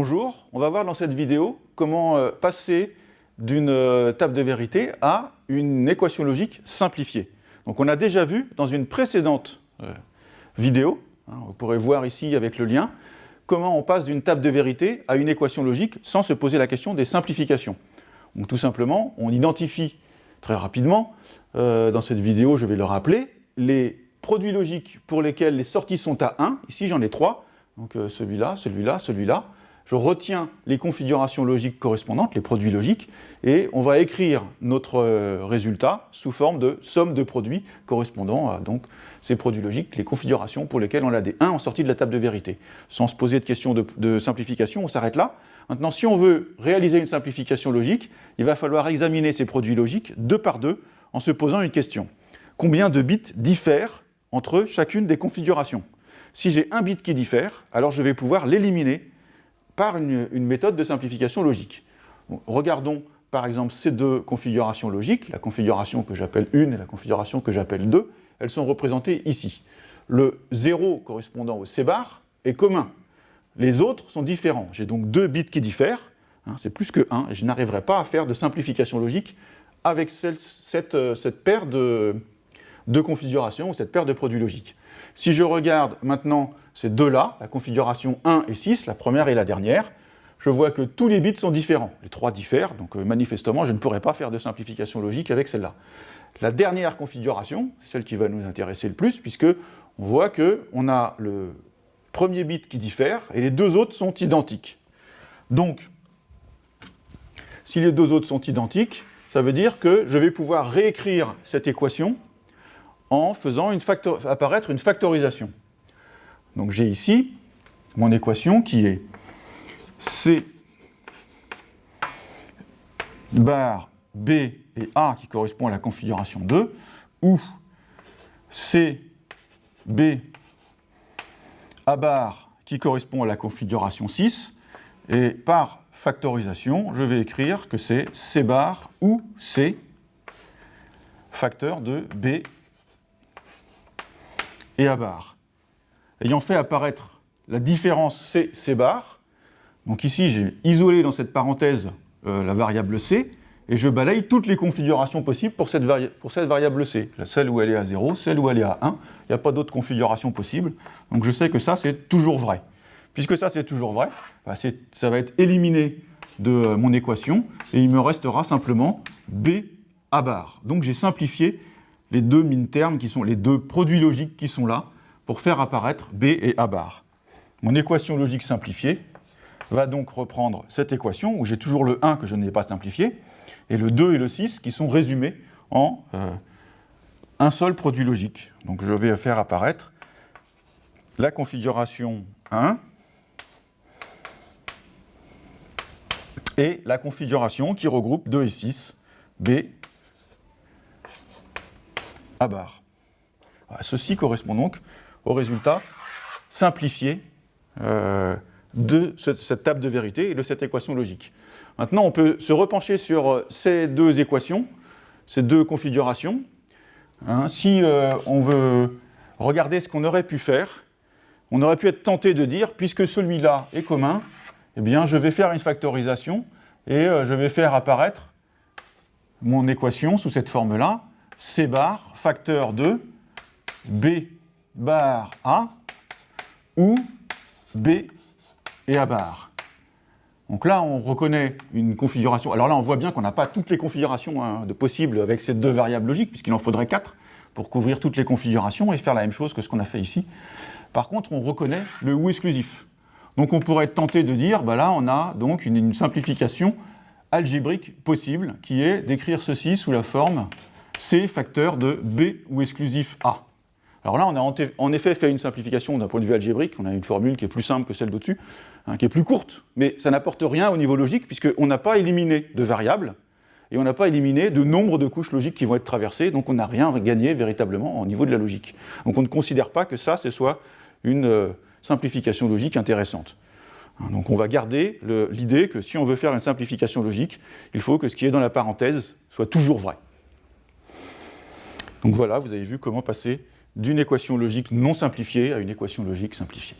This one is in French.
Bonjour, on va voir dans cette vidéo comment euh, passer d'une euh, table de vérité à une équation logique simplifiée. Donc on a déjà vu dans une précédente euh, vidéo, hein, vous pourrez voir ici avec le lien, comment on passe d'une table de vérité à une équation logique sans se poser la question des simplifications. Donc tout simplement, on identifie très rapidement, dans cette vidéo je vais le rappeler, les produits logiques pour lesquels les sorties sont à 1, ici j'en ai 3, donc celui-là, celui-là, celui-là, je retiens les configurations logiques correspondantes, les produits logiques, et on va écrire notre euh, résultat sous forme de somme de produits correspondant à ces produits logiques, les configurations pour lesquelles on a des 1 en sortie de la table de vérité. Sans se poser de questions de, simplification, on s'arrête là. Maintenant, si on veut réaliser une simplification logique, il va falloir examiner ces produits logiques deux par deux en se posant une question. Combien de bits diffèrent entre chacune des configurations? Si j'ai un bit qui diffère, alors je vais pouvoir l'éliminer par une, méthode de simplification logique. regardons par exemple ces deux configurations logiques, la configuration que j'appelle 1 et la configuration que j'appelle 2, elles sont représentées ici. Le 0 correspondant au C bar est commun. Les autres sont différents. J'ai donc deux bits qui diffèrent, hein, c'est plus que 1, et je n'arriverai pas à faire de simplification logique avec cette, euh, cette, paire de, de configurations, ou cette paire de produits logiques. Si je regarde maintenant ces deux-là, la configuration 1 et 6, la première et la dernière, je vois que tous les bits sont différents. Les trois diffèrent, donc euh, manifestement, je ne pourrais pas faire de simplification logique avec celle-là. La dernière configuration, celle qui va nous intéresser le plus, puisque on voit qu'on a le premier bit qui diffère et les deux autres sont identiques. Donc, si les deux autres sont identiques, ça veut dire que je vais pouvoir réécrire cette équation en faisant apparaître une factorisation. Donc j'ai ici mon équation qui est C bar B et A qui correspond à la configuration 2, ou C, B, A bar qui correspond à la configuration 6, et par factorisation, je vais écrire que c'est C bar ou C facteur de B et A bar. Ayant fait apparaître la différence C, C bar, donc ici j'ai isolé dans cette parenthèse euh, la variable C, et je balaye toutes les configurations possibles pour cette, variable C. Celle où elle est à 0, celle où elle est à 1, il n'y a pas d'autres configurations possibles, donc je sais que ça c'est toujours vrai. Puisque ça c'est toujours vrai, bah, ça va être éliminé de euh, mon équation, et il me restera simplement B A bar. Donc j'ai simplifié les deux min-termes, qui sont les deux produits logiques qui sont là, pour faire apparaître B et A bar. Mon équation logique simplifiée va donc reprendre cette équation, où j'ai toujours le 1 que je n'ai pas simplifié, et le 2 et le 6 qui sont résumés en euh, un seul produit logique. Donc je vais faire apparaître la configuration 1 et la configuration qui regroupe 2 et 6, B à barre. Ceci correspond donc au résultat simplifié euh, de cette, table de vérité et de cette équation logique. Maintenant, on peut se repencher sur euh, ces deux équations, ces deux configurations. Hein. si euh, on veut regarder ce qu'on aurait pu faire, on aurait pu être tenté de dire, puisque celui-là est commun, eh bien, je vais faire une factorisation et je vais faire apparaître mon équation sous cette forme-là, C bar facteur de B bar A ou B et A bar. Donc là, on reconnaît une configuration. Alors là, on voit bien qu'on n'a pas toutes les configurations hein, possibles avec ces deux variables logiques, puisqu'il en faudrait quatre pour couvrir toutes les configurations et faire la même chose que ce qu'on a fait ici. Par contre, on reconnaît le ou exclusif. Donc on pourrait être tenté de dire, bah là, on a donc une simplification algébrique possible, qui est d'écrire ceci sous la forme C facteur de B ou exclusif A. Alors là, on a en effet fait une simplification d'un point de vue algébrique, on a une formule qui est plus simple que celle d'au-dessus, hein, qui est plus courte, mais ça n'apporte rien au niveau logique, puisqu'on n'a pas éliminé de variables, et on n'a pas éliminé de nombre de couches logiques qui vont être traversées, donc on n'a rien gagné véritablement au niveau de la logique. Donc on ne considère pas que ça, ce soit une euh, simplification logique intéressante. Hein, donc on va garder l'idée que si on veut faire une simplification logique, il faut que ce qui est dans la parenthèse soit toujours vrai. Donc voilà, vous avez vu comment passer d'une équation logique non simplifiée à une équation logique simplifiée.